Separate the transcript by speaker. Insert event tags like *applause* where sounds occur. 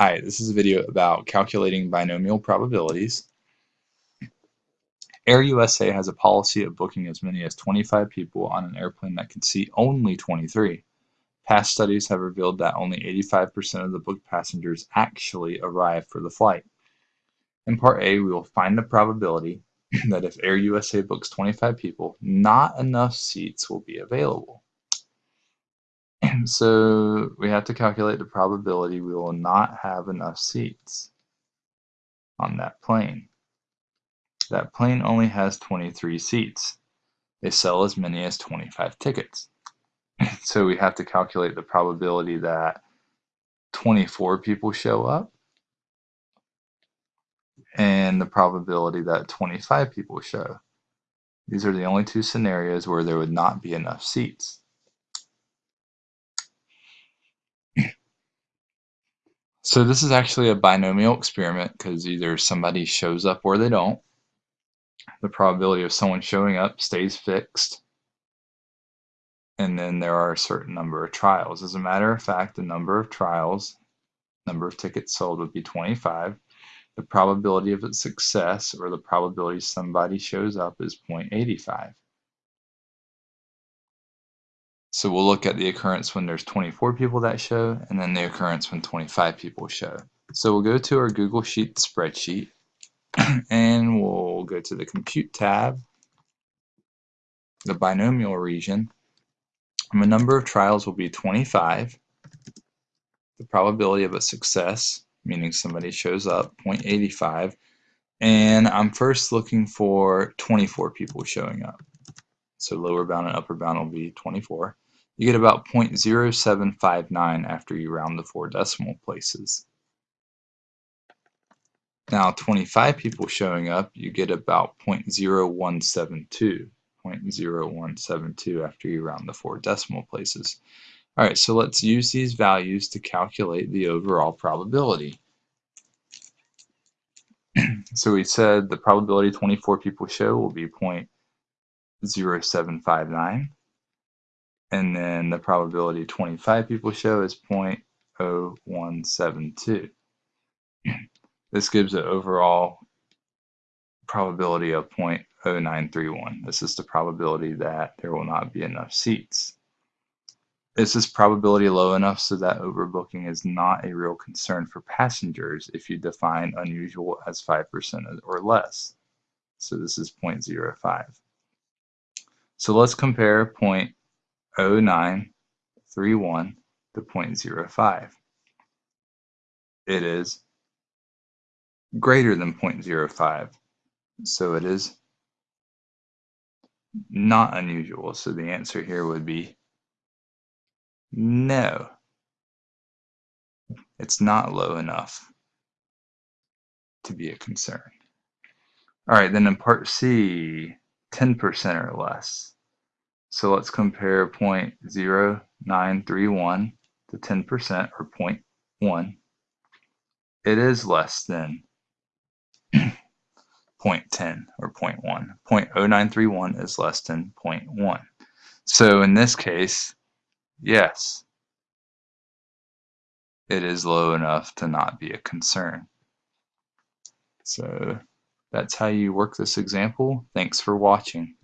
Speaker 1: Hi, this is a video about calculating binomial probabilities. Air USA has a policy of booking as many as 25 people on an airplane that can seat only 23. Past studies have revealed that only 85% of the booked passengers actually arrive for the flight. In part A, we will find the probability *clears throat* that if Air USA books 25 people, not enough seats will be available. So we have to calculate the probability we will not have enough seats on that plane. That plane only has 23 seats. They sell as many as 25 tickets. *laughs* so we have to calculate the probability that 24 people show up and the probability that 25 people show. These are the only two scenarios where there would not be enough seats. So this is actually a binomial experiment because either somebody shows up or they don't. The probability of someone showing up stays fixed. And then there are a certain number of trials. As a matter of fact, the number of trials, number of tickets sold would be 25. The probability of its success or the probability somebody shows up is 0.85. So we'll look at the occurrence when there's 24 people that show, and then the occurrence when 25 people show. So we'll go to our Google Sheet spreadsheet, *clears throat* and we'll go to the Compute tab, the binomial region, and the number of trials will be 25. The probability of a success, meaning somebody shows up, 0.85. And I'm first looking for 24 people showing up. So lower bound and upper bound will be 24 you get about 0.0759 after you round the four decimal places. Now 25 people showing up, you get about 0.0172. 0.0172 after you round the four decimal places. Alright, so let's use these values to calculate the overall probability. *clears throat* so we said the probability 24 people show will be 0.0759 and then the probability 25 people show is 0.0172. *clears throat* this gives an overall probability of 0.0931. This is the probability that there will not be enough seats. Is this probability low enough so that overbooking is not a real concern for passengers if you define unusual as 5% or less? So this is 0.05. So let's compare 0. 0931 to 0.05. It is greater than 0.05, so it is not unusual. So the answer here would be no. It's not low enough to be a concern. All right, then in part C, 10% or less. So let's compare 0.0931 to 10% or 0.1. It is less than *clears throat* 0.10 or 0.1. 0.0931 is less than 0.1. So in this case, yes, it is low enough to not be a concern. So that's how you work this example. Thanks for watching.